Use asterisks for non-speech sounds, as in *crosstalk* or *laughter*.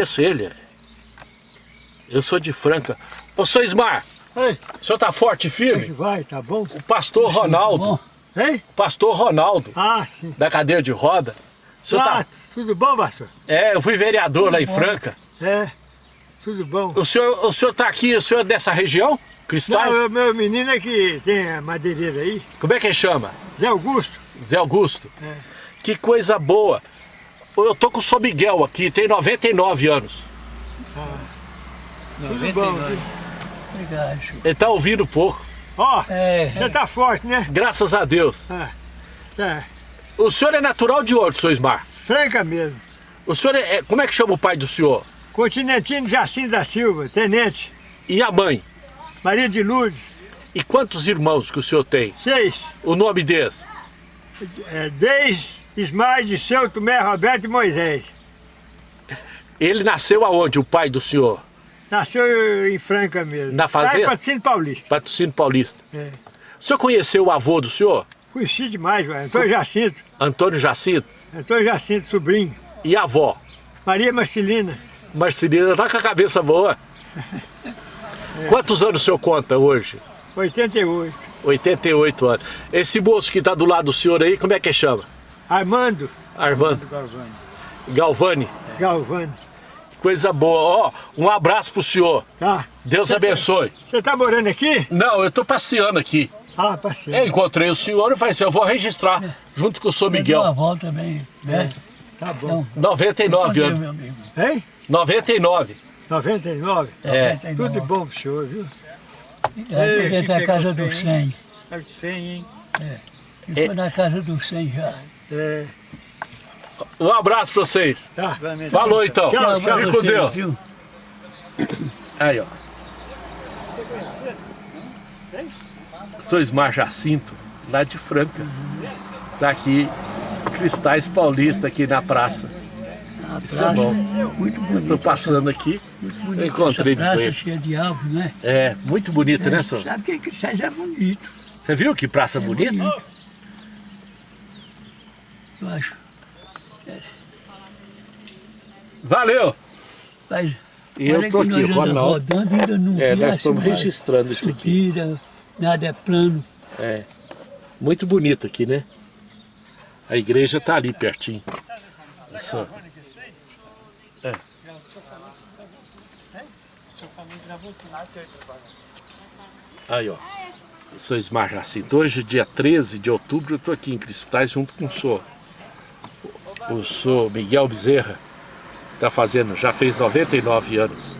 conheço ele. Eu sou de Franca. Ô, seu Ismar, Ei, o senhor tá forte e firme? vai, tá bom? O pastor Ronaldo, Ei? o pastor Ronaldo, Ah, sim. da cadeira de roda. O senhor Ah, tá... tudo bom, pastor? É, eu fui vereador lá em Franca. É, tudo bom. O senhor, o senhor tá aqui, o senhor é dessa região? Cristais? Não, o meu menino é que tem a madeireira aí, Como é que ele chama? Zé Augusto. Zé Augusto. É. Que coisa boa. Eu tô com o São Miguel aqui, tem 99 anos. Tudo bom. Obrigado. Ele tá ouvindo pouco. Ó, É, você tá forte, né? Graças a Deus. Ah, tá. O senhor é natural de onde, seu Ismar? Franca mesmo. O senhor é, é- Como é que chama o pai do senhor? Continentino Jacinto da Silva, tenente. E a mãe? Maria de Lourdes, E quantos irmãos que o senhor tem? seis. O nome deles? É, Deis, Ismael, Disseu, Tomé, Roberto e Moisés. Ele nasceu aonde, o pai do senhor? Nasceu em Franca mesmo. Na fazenda? Lá em Patrocínio Paulista. Patrocínio Paulista. É. O senhor conheceu o avô do senhor? Conheci demais, ué. Antônio Jacinto. Antônio Jacinto? Antônio Jacinto, sobrinho. E a avó? Maria Marcelina. Marcelina tá com a cabeça boa. *laughs* Quantos anos o senhor conta hoje? 88. 88 anos. Esse moço que tá do lado do senhor aí, como é que chama? Armando Armando Galvani. Galvani. Coisa boa. Ó, um abraço pro senhor. Tá. Deus Você- abençoe. Você tá morando aqui? Não, eu tô passeando aqui. Ah, Eu parceiro. encontrei o senhor e falei assim, eu vou registrar junto com o senhor Deu uma Miguel. volta também, né? Tá bom. 99 Bom dia, anos. meu amigo. Hein? 99. 99? É. 99. Tudo bom pro senhor, viu? É, dentro da casa do 100, 100. É de 100, hein? Estou na casa do 100 já. É. Um abraço pra vocês. Tá. Falou então. Tchau, Fique tchau. com Você, Deus. viu? Aí, ó. Sou Ismar Jacinto, lá de Franca. Tá aqui, Cristais Paulista, aqui na praça. A Isso é praça bom. muito bonita. Tô passando aqui, muito eu encontrei Essa praça com cheia de árvores, né? É, muito bonita, né, senhor? Sabe que Cristais é bonito, Você viu que praça bonita? Eu acho. Valeu! Mas, E eu olha tô que aqui, Ronaldo. rodando, ainda não É, nós estamos registrando isso aqui. subida, nada é plano. É, muito bonito aqui, né? A igreja tá ali pertinho. Isso. É. Aí, ó. Eu sou Ismar Jacinto. Hoje, dia 13 de outubro, eu tô aqui em Cristais junto com o senhor. O senhor Miguel Bezerra. Tá fazendo, já fez 99 anos.